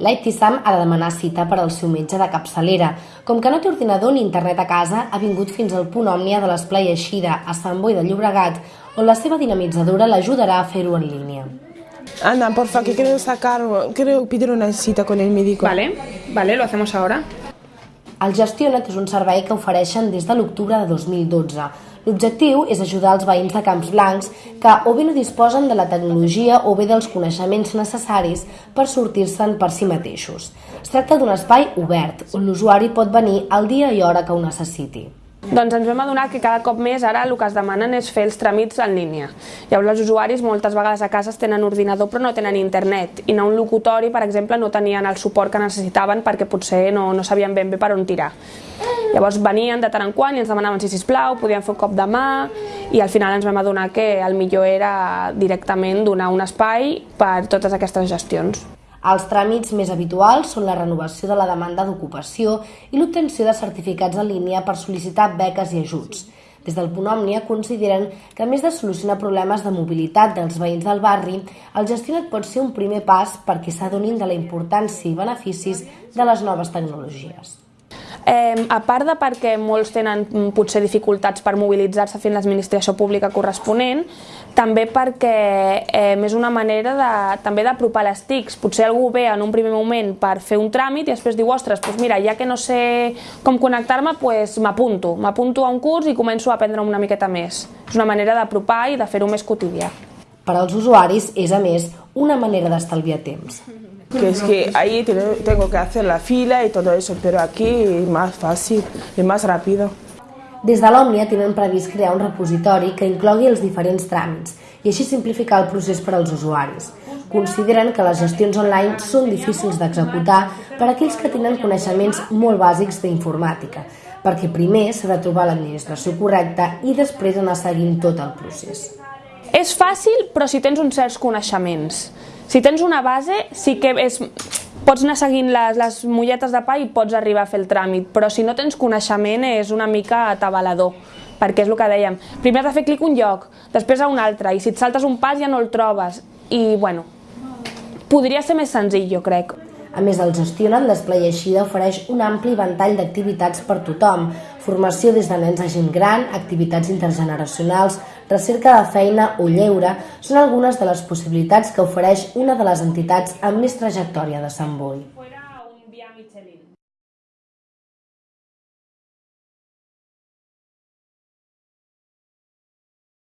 L'Aitisam ha de demanar cita per al seu metge de capçalera. Com que no té ordinador ni internet a casa, ha vingut fins al punt Òmnia de l'Esplai Eixida, a Sant Boi de Llobregat, on la seva dinamitzadora l'ajudarà a fer-ho en línia. Ana, porfa, que quiero sacar, quiero pedir una cita con el médico. Vale, vale, lo hacemos ahora. El Gestiona't és un servei que ofereixen des de l'octubre de 2012. L'objectiu és ajudar els veïns de Camps Blancs que o bé no disposen de la tecnologia o bé dels coneixements necessaris per sortir-se'n per si mateixos. Es tracta d'un espai obert, on l'usuari pot venir al dia i hora que ho necessiti. Doncs ens vam adonar que cada cop més ara el que es demanen és fer els tràmits en línia. Llavors els usuaris moltes vegades a casa tenen ordinador però no tenen internet i a un locutori, per exemple, no tenien el suport que necessitaven perquè potser no, no sabien ben bé per on tirar. Llavors venien de tant en quant i ens demanaven si sisplau, podien fer un cop de mà i al final ens vam adonar que el millor era directament donar un espai per totes aquestes gestions. Els tràmits més habituals són la renovació de la demanda d'ocupació i l'obtenció de certificats en línia per sol·licitar beques i ajuts. Des del Punt Òmnia consideren que, a més de solucionar problemes de mobilitat dels veïns del barri, el gestionat pot ser un primer pas perquè s'adonin de la importància i beneficis de les noves tecnologies. Eh, a part de perquè molts tenen mm, potser dificultats per mobilitzar-se fent l'administració pública corresponent, també perquè eh, és una manera de, també d'apropar les TICs. Potser algú ve en un primer moment per fer un tràmit i després diu, ostres, doncs mira, ja que no sé com connectar-me, doncs m'apunto. M'apunto a un curs i començo a aprendre una miqueta més. És una manera d'apropar i de fer-ho més quotidià. Per als usuaris és, a més, una manera d'estalviar temps. Que es que ahí tengo que hacer la fila y todo eso, pero aquí es más fácil, es más rápido. Des de l'Òmnia tenen previst crear un repositori que inclogui els diferents tràmits i així simplificar el procés per als usuaris. Consideren que les gestions online són difícils d'executar per a aquells que tenen coneixements molt bàsics d'informàtica, perquè primer s'ha de trobar l'administració correcta i després anar seguint tot el procés. És fàcil, però si tens uns certs coneixements. Si tens una base, sí que és, pots anar seguint les, les mulletes de pa i pots arribar a fer el tràmit, però si no tens coneixement és una mica atabalador, perquè és el que dèiem. Primer has de fer clic un lloc, després a un altre, i si et saltes un pas ja no el trobes. I, bueno, podria ser més senzill, jo crec. A més, el Gestiona't l'Esplai Eixida ofereix un ampli ventall d'activitats per tothom, formació des de nens a gent gran, activitats intergeneracionals, recerca de feina o lleure són algunes de les possibilitats que ofereix una de les entitats amb més trajectòria de Sant Boi.